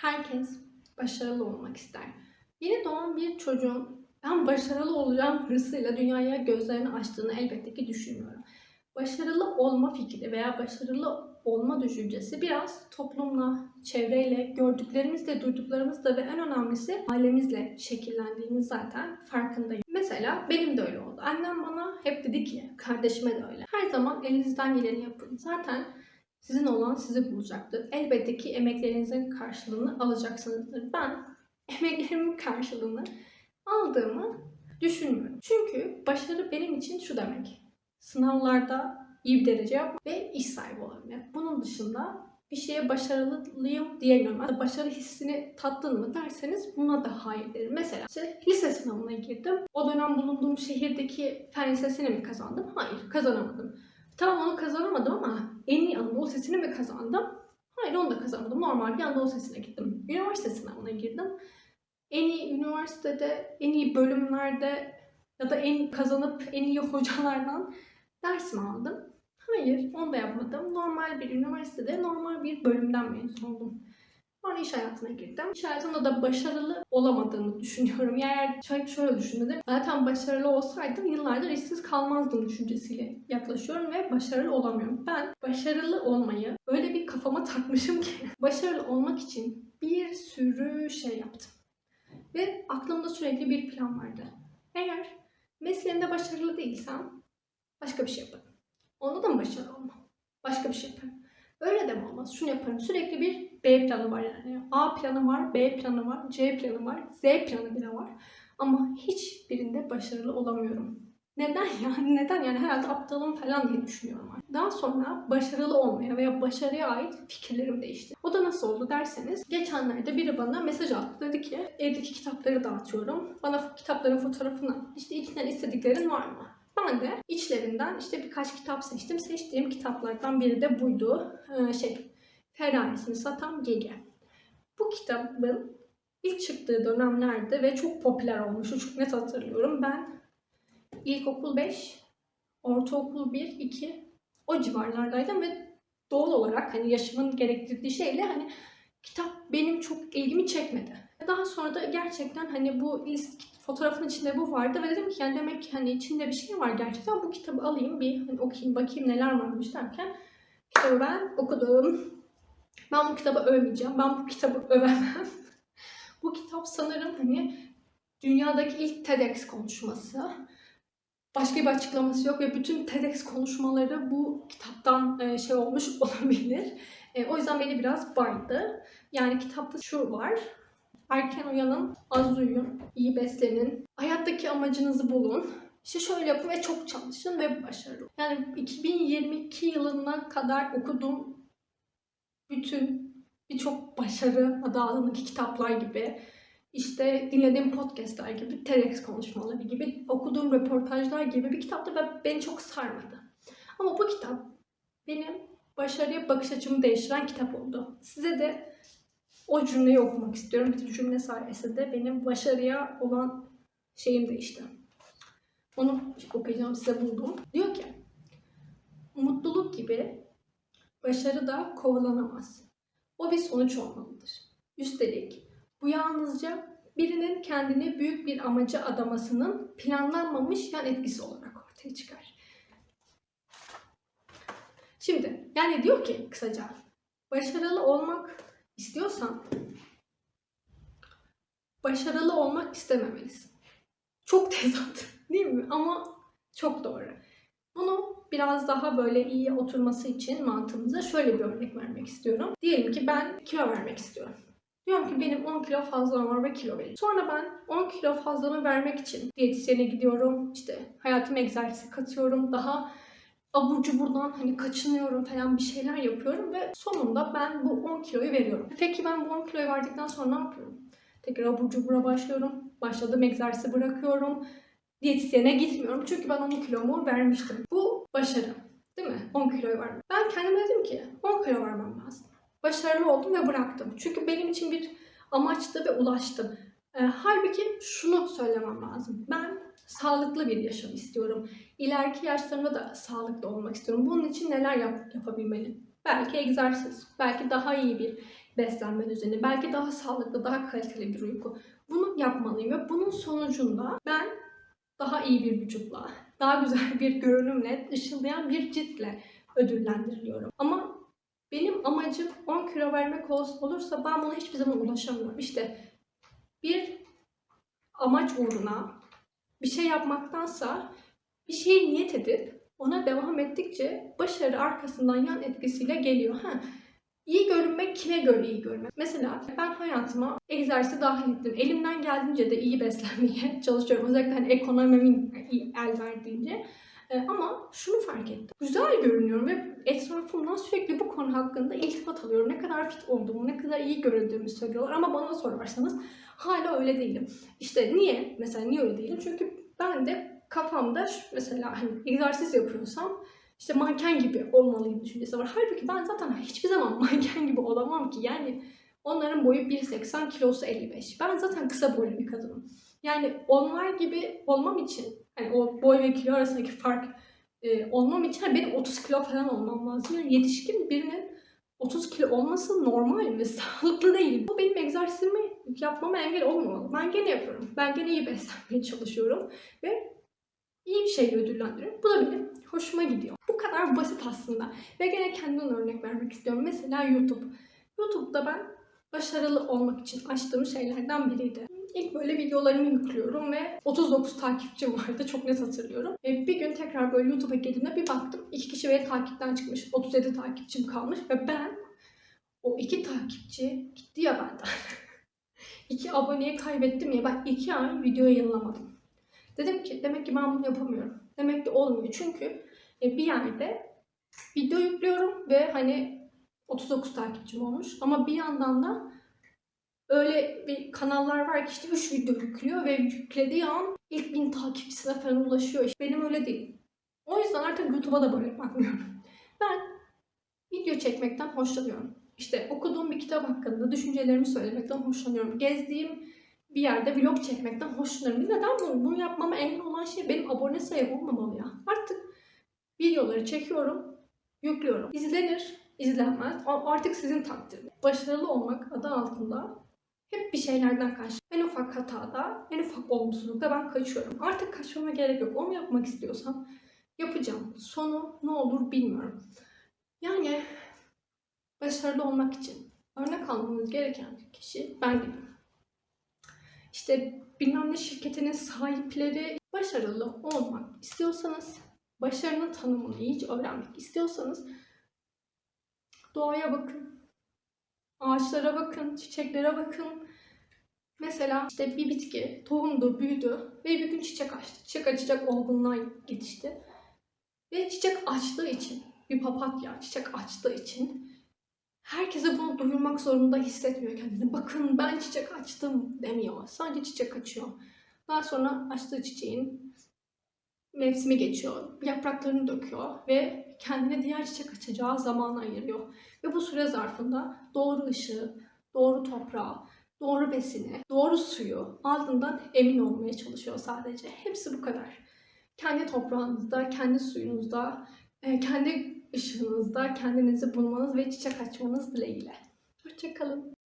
Herkes başarılı olmak ister. Yeni doğan bir çocuğun ben başarılı olacağım hırsıyla dünyaya gözlerini açtığını elbette ki düşünmüyorum. Başarılı olma fikri veya başarılı olma düşüncesi biraz toplumla, çevreyle, gördüklerimizle, duyduklarımızla ve en önemlisi ailemizle şekillendiğimiz zaten farkındayım. Mesela benim de öyle oldu. Annem bana hep dedi ki, kardeşime de öyle. Her zaman elinizden geleni yapın. Zaten sizin olan sizi bulacaktır. Elbette ki emeklerinizin karşılığını alacaksınızdır. Ben emeklerimin karşılığını aldığımı düşünmüyorum. Çünkü başarı benim için şu demek. Sınavlarda iyi bir derece yapmak ve iş sahibi olabilmek. Bunun dışında bir şeye başarılıyım diyemiyorum. Hatta başarı hissini tattın mı derseniz buna da hayır derim. Mesela işte lise sınavına girdim. O dönem bulunduğum şehirdeki fen lisesini mi kazandım? Hayır kazanamadım. Tamam onu kazanamadım ama en iyi Anadolu Lisesi'ni mi kazandım? Hayır onu da kazanmadım. Normal bir Anadolu Lisesi'ne gittim. Üniversite sınavına girdim. En iyi üniversitede, en iyi bölümlerde ya da en kazanıp en iyi hocalardan ders mi aldım? Hayır, onu da yapmadım. Normal bir üniversitede normal bir bölümden mezun oldum. Sonra iş hayatına girdim. İş hayatında da başarılı olamadığımı düşünüyorum. Yani eğer şöyle, şöyle düşündüm. Zaten başarılı olsaydım yıllardır işsiz kalmazdım düşüncesiyle yaklaşıyorum ve başarılı olamıyorum. Ben başarılı olmayı öyle bir kafama takmışım ki başarılı olmak için bir sürü şey yaptım. Ve aklımda sürekli bir plan vardı. Eğer mesleğimde başarılı değilsem başka bir şey yaparım. Onda da mı başarılı olmam? Başka bir şey yaparım. Öyle de olmaz? Şunu yaparım. Sürekli bir B planı var yani. A planı var, B planı var, C planı var, Z planı bile var. Ama hiçbirinde başarılı olamıyorum. Neden yani? Neden yani? Herhalde aptalım falan diye düşünüyorum. artık. Daha sonra başarılı olmaya veya başarıya ait fikirlerim değişti. O da nasıl oldu derseniz, geçenlerde biri bana mesaj attı. Dedi ki, evdeki kitapları dağıtıyorum. Bana kitapların fotoğrafını, işte içinden istediklerin var mı? Ben de içlerinden işte birkaç kitap seçtim. Seçtiğim kitaplardan biri de buydu. Ee, şey, Ferrarisini satan Gege. Bu kitabın ilk çıktığı dönemlerde ve çok popüler olmuştu. Çok net hatırlıyorum. Ben ilkokul 5, ortaokul 1, 2 o civarlardaydım ve doğal olarak hani yaşımın gerektirdiği şeyle hani kitap benim çok ilgimi çekmedi. Daha sonra da gerçekten hani bu list fotoğrafın içinde bu vardı ve dedim ki yani demek ki hani içinde bir şey var gerçekten bu kitabı alayım bir hani okuyayım bakayım neler varmış derken kitabı ben okudum. Ben bu kitabı övmeyeceğim. Ben bu kitabı övemem. bu kitap sanırım hani dünyadaki ilk TEDx konuşması. Başka bir açıklaması yok ve bütün TEDx konuşmaları bu kitaptan şey olmuş olabilir. E, o yüzden beni biraz baydı. Yani kitapta şu var. Erken uyanın, az uyuyun, iyi beslenin, hayattaki amacınızı bulun. İşte şöyle yapın ve çok çalışın ve başarılı. Yani 2022 yılına kadar okuduğum bütün birçok başarı adı altındaki kitaplar gibi, işte dinlediğim podcastler gibi, TEDx konuşmaları gibi, okuduğum röportajlar gibi bir kitaptı ve beni çok sarmadı. Ama bu kitap benim başarıya bakış açımı değiştiren kitap oldu. Size de o cümleyi okumak istiyorum. Bir cümle sayesinde benim başarıya olan şeyim değişti. Onu okuyacağım size buldum. Diyor ki, mutluluk gibi başarı da kovalanamaz. O bir sonuç olmalıdır. Üstelik bu yalnızca birinin kendini büyük bir amaca adamasının planlanmamış yan etkisi olarak ortaya çıkar. Şimdi yani diyor ki kısaca başarılı olmak istiyorsan başarılı olmak istememelisin. Çok tezat değil mi? Ama çok doğru. Bunu biraz daha böyle iyi oturması için mantığımıza şöyle bir örnek vermek istiyorum. Diyelim ki ben kilo vermek istiyorum. Diyorum ki benim 10 kilo fazlam var ve kilo vereyim. Sonra ben 10 kilo fazlamı vermek için diyetisyene gidiyorum. İşte hayatıma egzersize katıyorum. Daha abur cuburdan hani kaçınıyorum falan bir şeyler yapıyorum ve sonunda ben bu 10 kiloyu veriyorum. Peki ben bu 10 kiloyu verdikten sonra ne yapıyorum? Tekrar abur cubura başlıyorum. Başladığım egzersizi bırakıyorum. Diyetisyene gitmiyorum çünkü ben 10 kilomu vermiştim. Bu başarı. Değil mi? 10 kiloyu vermek. Ben kendime dedim ki 10 kilo vermem lazım. Başarılı oldum ve bıraktım. Çünkü benim için bir amaçtı ve ulaştım. E, halbuki şunu söylemem lazım. Ben sağlıklı bir yaşam istiyorum. İleriki yaşlarımda da sağlıklı olmak istiyorum. Bunun için neler yap yapabilmeliyim? Belki egzersiz, belki daha iyi bir beslenme düzeni, belki daha sağlıklı, daha kaliteli bir uyku. Bunu yapmalıyım ve bunun sonucunda ben daha iyi bir vücutla, daha güzel bir görünümle, ışıldayan bir ciltle ödüllendiriliyorum. Ama benim amacım 10 kilo vermek ol- olursa ben buna hiçbir zaman ulaşamıyorum. İşte bir amaç uğruna bir şey yapmaktansa bir şeye niyet edip ona devam ettikçe başarı arkasından yan etkisiyle geliyor. Ha, iyi görünmek kime göre iyi görünmek? Mesela ben hayatıma egzersizi dahil ettim. Elimden geldiğince de iyi beslenmeye çalışıyorum. Özellikle hani ekonomimin el verdiğince. Ee, ama şunu fark ettim. Güzel görünüyorum ve etrafımdan sürekli bu konu hakkında iltifat alıyorum. Ne kadar fit olduğumu, ne kadar iyi göründüğümü söylüyorlar. Ama bana sorarsanız hala öyle değilim. İşte niye? Mesela niye öyle değilim? Çünkü ben de kafamda mesela hani egzersiz yapıyorsam işte manken gibi olmalıyım düşüncesi var. Halbuki ben zaten hiçbir zaman manken gibi olamam ki. Yani onların boyu 1.80, kilosu 55. Ben zaten kısa boylu bir kadınım. Yani onlar gibi olmam için, hani o boy ve kilo arasındaki fark e, olmam için hani benim 30 kilo falan olmam lazım. Yani yetişkin birinin 30 kilo olması normal ve sağlıklı değil. Bu benim egzersizimi yapmama engel olmamalı. Ben gene yapıyorum. Ben gene iyi beslenmeye çalışıyorum. Ve iyi bir şeyle ödüllendiriyorum. Bu da benim hoşuma gidiyor. Bu kadar basit aslında. Ve gene kendimden örnek vermek istiyorum. Mesela YouTube. YouTube'da ben başarılı olmak için açtığım şeylerden biriydi. İlk böyle videolarımı yüklüyorum ve 39 takipçim vardı. Çok net hatırlıyorum. E, bir gün tekrar böyle YouTube'a girdiğimde bir baktım. iki kişi beni takipten çıkmış. 37 takipçim kalmış ve ben o iki takipçi gitti ya benden. iki aboneyi kaybettim ya ben iki ay video yayınlamadım. Dedim ki demek ki ben bunu yapamıyorum. Demek ki olmuyor. Çünkü e, bir yerde video yüklüyorum ve hani 39 takipçim olmuş. Ama bir yandan da öyle bir kanallar var ki işte 3 video yüklüyor ve yüklediği an ilk 1000 takipçisine falan ulaşıyor. İşte benim öyle değil. O yüzden artık YouTube'a da böyle bakmıyorum. Ben video çekmekten hoşlanıyorum. İşte okuduğum bir kitap hakkında düşüncelerimi söylemekten hoşlanıyorum. Gezdiğim bir yerde vlog çekmekten hoşlanıyorum. Neden bunu? Bunu yapmama engel olan şey benim abone sayım olmamalı ya. Artık videoları çekiyorum, yüklüyorum. İzlenir, izlenmez. Artık sizin takdiriniz. Başarılı olmak adı altında hep bir şeylerden kaç. En ufak hatada, en ufak olumsuzlukta ben kaçıyorum. Artık kaçmama gerek yok. Onu yapmak istiyorsam yapacağım. Sonu ne olur bilmiyorum. Yani başarılı olmak için örnek almanız gereken kişi ben gibiyim. İşte bilmem ne şirketinin sahipleri başarılı olmak istiyorsanız, başarının tanımını iyice öğrenmek istiyorsanız doğaya bakın, ağaçlara bakın, çiçeklere bakın. Mesela işte bir bitki tohumdu, büyüdü ve bir gün çiçek açtı. Çiçek açacak olgunluğa yetişti. Ve çiçek açtığı için, bir papatya çiçek açtığı için herkese bunu duyurmak zorunda hissetmiyor kendini. Bakın ben çiçek açtım demiyor. Sadece çiçek açıyor. Daha sonra açtığı çiçeğin mevsimi geçiyor. Yapraklarını döküyor ve kendine diğer çiçek açacağı zamanı ayırıyor. Ve bu süre zarfında doğru ışığı, doğru toprağı, doğru besini, doğru suyu aldığından emin olmaya çalışıyor sadece. Hepsi bu kadar. Kendi toprağınızda, kendi suyunuzda, e, kendi ışığınızda kendinizi bulmanız ve çiçek açmanız dileğiyle. Hoşçakalın.